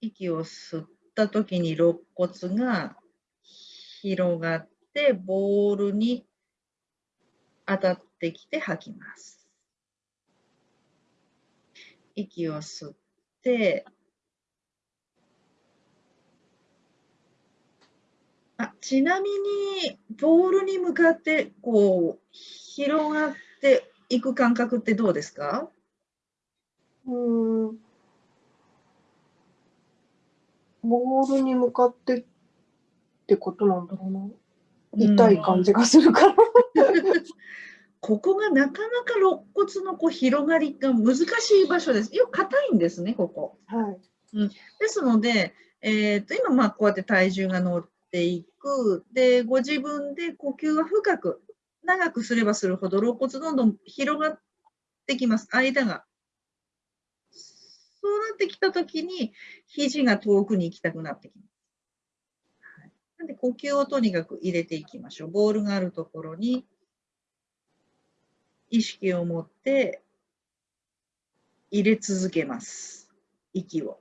息を吸った時に肋骨が広がってボールに当たってきて吐きます。息を吸ってあちなみにボールに向かってこう広がっていく感覚ってどうですか？うんボールに向かってってことなんだろうな。痛い感じがするから。ここがなかなか肋骨のこう広がりが難しい場所です。よく硬いんですね、ここ。はい。うん、ですので、えーと、今まあこうやって体重が乗っていく。で、ご自分で呼吸は深く、長くすればするほど肋骨どんどん広がってきます。間が。そうなってきたときに、肘が遠くに行きたくなってきます。はい、なんで呼吸をとにかく入れていきましょう。ボールがあるところに意識を持って入れ続けます。息を。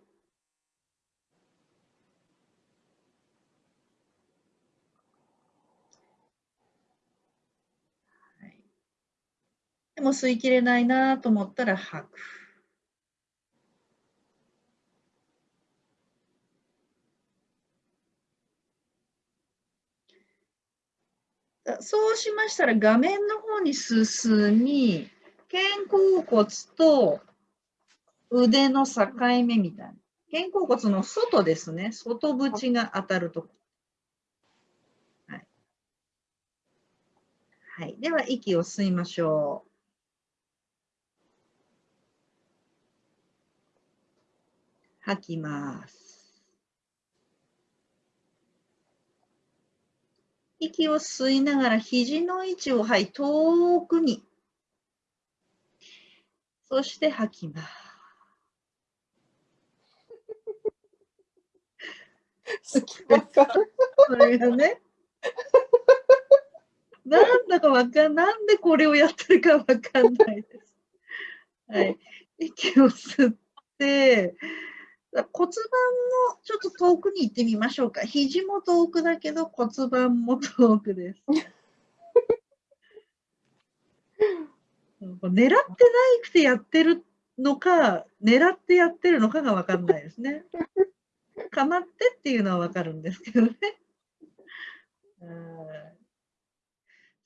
でも吸いきれないなと思ったら吐く。そうしましたら画面の方に進み、肩甲骨と腕の境目みたいな。肩甲骨の外ですね。外縁が当たるとこ。はい。はい。では、息を吸いましょう。吐きます。息を吸いながら肘の位置を、はい、遠くに。そして吐きます。好きそれがね。なんだかわかんなんでこれをやってるかわかんないです。はい。息を吸って、骨盤もちょっと遠くに行ってみましょうか。肘も遠くだけど骨盤も遠くです。狙ってないくてやってるのか、狙ってやってるのかが分かんないですね。かまってっていうのは分かるんですけどね。